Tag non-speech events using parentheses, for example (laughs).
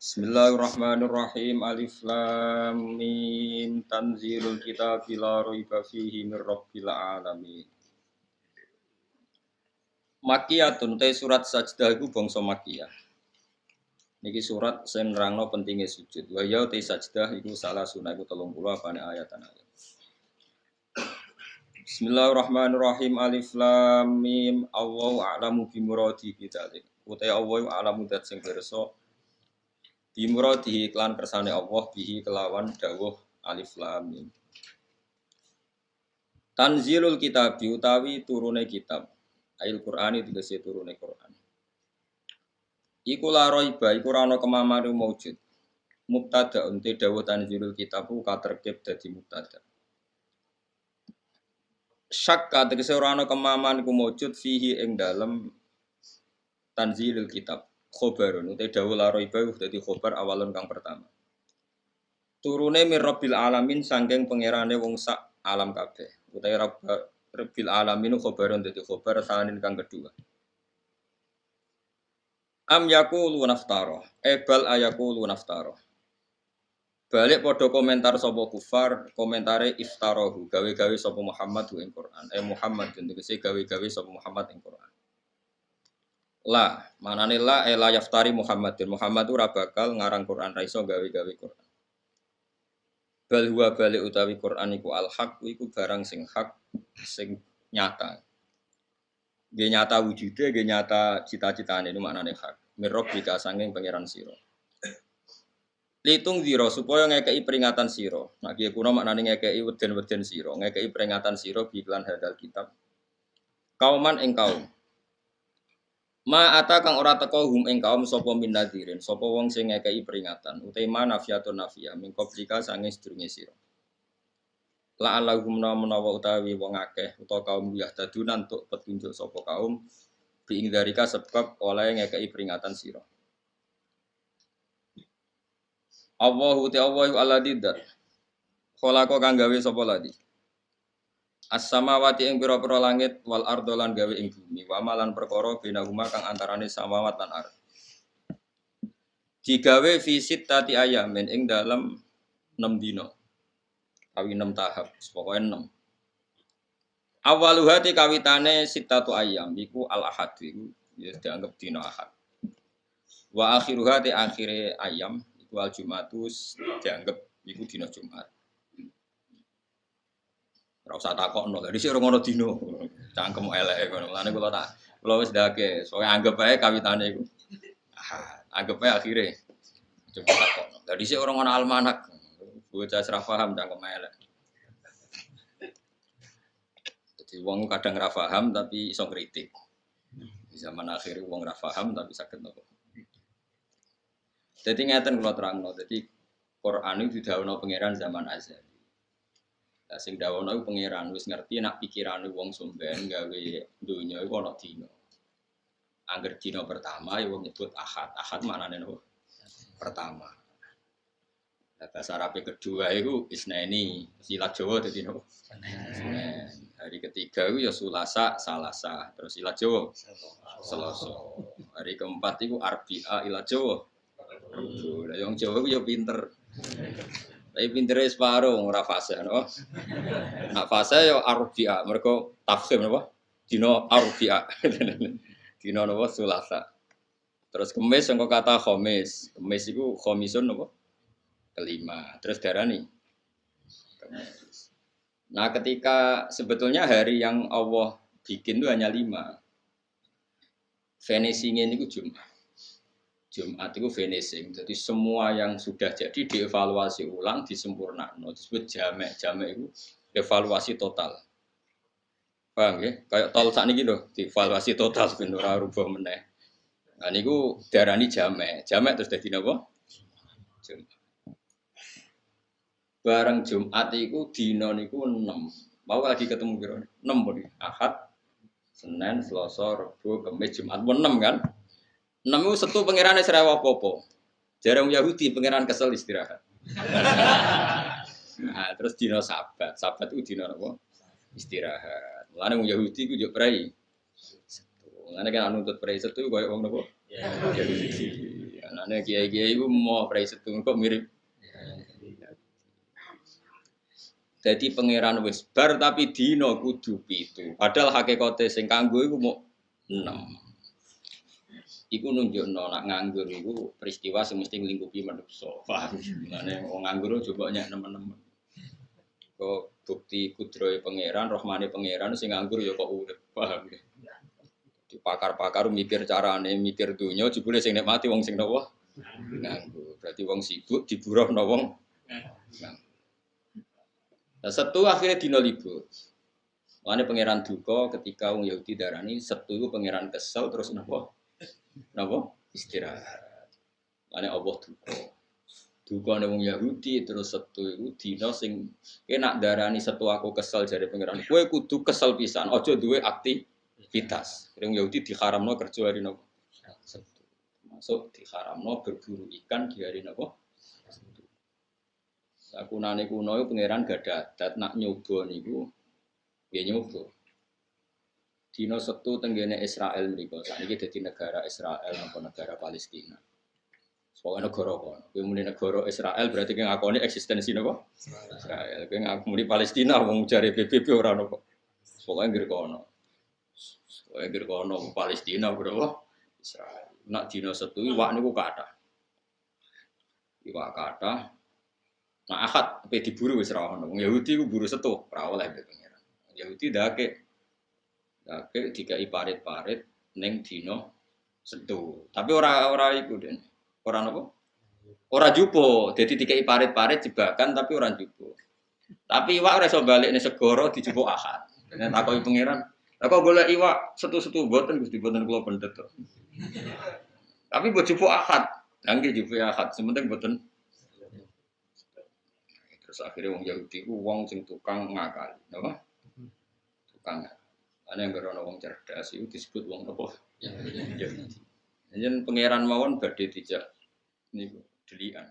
Bismillahirrahmanirrahim. Alif lam mim. Tanzilul kitab la raiba fihi mir rabbil alamin. Makiyatun te surat sajdah iku bangsa makiyah. Niki surat sing nerangno pentingnya sujud. Wa ya te sajdah iku salah sunah iku 30 apane ayatan ayat. Bismillahirrahmanirrahim. Alif lam mim. Allahu a'lamu bi muradi bidzalik. Utai Allah a'lamu dat sing pirsa Bimuradihi iklan kersane Allah bihi kelawan dawuh alif lam mim. Tanzilul kitab utawi turune kitab. Ail Qur'ani tegese turune Qur'an. Iku la iku ora ana kemamanu maujud. Mubtada unte dawuh tanzilul kitab ku katerkib dadi mubtada. Syakka tegese ora kemaman ku maujud fihi ing dalem tanzilul kitab khobarun utai dawuh la raiba dadi khobar awalun kang pertama. Turune mir alamin sangking pangerane wong sak alam kabeh. Utai rabbil alamin khobarun dadi khobar sanin kang kedua. Am yaqulu naftaro ebal ayaqulu naftaro balik podo komentar sapa kufar komentare iftarohu gawe-gawe sapa Muhammad ing Quran. Eh Muhammad tegese gawe-gawe sapa Muhammad ing Quran La, manane la ela eh, yaftari Muhammadin. Muhammad ora bakal ngarang Quran ra iso gawe-gawe Quran. Bal huwa utawi Quran iku al haq iku barang sing hak sing nyata. Dia nyata wujudnya, dia nyata cita-citane itu maknane hak. Mirrob jika sanging pangeran siro. Litung ziro supaya ngekei peringatan siro. Nah kia kuno maknane ngekei weden-weden siro. Ngekei peringatan siro biklan hadal kitab. Kauman ing kaum Ma ata kang ora teko hum ing kaum sapa min nadirin, sapa wong sing ngekeki peringatan, utai ma nafiatun nafia min qablika sange sedurunge sira. La alahum menawa utawi wong akeh utawa kaum yahdadunan untuk petunjuk sapa kaum bi darika sebab oleh ngekeki peringatan sira. Allahu ta Allahu alladzi dat. Khalaqa kang gawe sapa ladi. As-samawati ing pira-pira langit wal ardo lan gawe ing bumi wa malan perkara binahuma kang antarane samawat lan ard. Digawe visit tati ayamin ing dalam 6 dino. Kawi 6 tahap, pokoke 6. Awaluha ti kawitane sitatu ayam iku al ahad iku ya dianggap dino ahad. Wa akhiruha ti akhire ayam iku al jumatus dianggap iku dino Jumat. Ora usah takokno. Lah dhisik ora ngono dino. Cangkem eleke ngono. Lane kula tak kula wis ndake, soalnya anggap ae kawitane iku. Ah, anggap ae akhire. Coba takokno. Lah dhisik ora ngono almanak. Bocah ora paham cangkem elek. Jadi wong kadang ora paham tapi iso kritik. Di zaman akhir wong ora paham tapi sakit nopo. Jadi ngeten kula terangno. Jadi Quran itu didhawuhna pangeran zaman azali. Sing dawono iku pangeran wis ngerti nak pikirane wong somben gawe donya iku ana dina. Angger dina pertama ya wong nyebut ahad. Ahad maknane nopo? Pertama. Nah, bahasa Arab kedua itu isneni, silat Jawa nopo? Senin. Hari ketiga itu ya sulasa, salasa, terus silat Jawa. Selasa. Hari keempat itu arbia ilat Jawa. Lah yang Jawa itu ya pinter. Tapi pintere separuh ora fase no. Nak fase yo arbia, mereka tafsir napa? Dino arbia. (laughs) Dino napa sulasa. Terus kemis yang kata khomis. Kemis itu khomisun napa? Kelima. Terus darani. Kemis. Nah ketika sebetulnya hari yang Allah bikin itu hanya lima. Finishingnya ini Jumat. Jumat itu finishing. Jadi semua yang sudah jadi dievaluasi ulang, disempurnakan. Disebut jamek. Jamek itu evaluasi total. Paham ya? Kayak tol saat ini loh, dievaluasi total sebenarnya rubah meneh. Nah darah ini jamek. Jamek terus jadi apa? Jumat. Bareng Jumat itu dino niku 6. Mau lagi ketemu kira 6 pun Ahad, Senin, Selasa, Rabu, Kamis, Jumat. 6 kan? Nemu satu pangeran serewa popo. Jarang Yahudi pangeran kesel istirahat. (laughs) nah, terus dino sabat, sabat itu dino apa? Istirahat. Mulane wong Yahudi ku yo prei. Mulane kan nuntut prei setu koyo wong napa? Yahudi. Nah, kiai-kiai itu mau prai setung kok mirip. Jadi pangeran wis bar tapi dino kudu pitu. Padahal hakikate sing kanggo iku mau enam. Iku nunjukno nak nganggur iku peristiwa sing mesti nglingkupi manusa. Paham? Wong nganggur coba nyak nemen-nemen. Kok bukti kudrohe pangeran, rahmane pangeran sing nganggur ya kok urip. Paham ya? Di pakar-pakar mikir carane, mikir dunya jebule sing nikmati wong sing nopo? Nganggur. Berarti wong sibuk diburuhno wong. Nah, setu akhirnya dino libur. Makanya pangeran duka ketika wong Yahudi darani setu pangeran kesel terus napa? Napa? Istirahat. Makanya Allah duka. Duka wong Yahudi terus setu itu dino sing enak darani setu aku kesel jadi pangeran. Kue kudu kesel pisan. Ojo duwe aktivitas. Wong Yahudi diharamno kerja hari napa? Setu. Masuk diharamno berburu ikan di hari napa? Sakunane kuno pangeran gak ada adat nak nyoba niku ya nyoba. Dino setu tenggene Israel mriku. Sakniki dadi negara Israel napa negara Palestina. Soalnya negara kono. Kowe muni negara Israel berarti kowe ngakoni eksistensi napa? Israel. Kowe ngakoni Palestina wong jare PBB ora napa. Pokoke ngger kono. Pokoke ngger kono Palestina bro. Israel. Nak dino setu iwak niku kathah. Iwak kathah Nah akad pe diburu wis ra ono. Yahudi ku buru setu, ora oleh mbek pangeran. Yahudi dake dake dikai parit-parit ning dino setu. Tapi ora ora iku den. Ora napa? Ora jupo. Jadi dikai parit-parit jebakan tapi ora jupo. Tapi iwak ora iso balik ning segoro dijupuk akad. Nek takoki pangeran, Lah kok golek iwak setu-setu boten Gusti boten kula pendet. Tapi buat jupuk akad. Nggih jupuk sementing boten Terus akhirnya wong Yahudi ku wong sing tukang ngakali, napa? Tukang ngakali. Ana yang gerono wong cerdas itu disebut wong? Yahudi. Jadi pangeran mawon badhe dijak niku delian.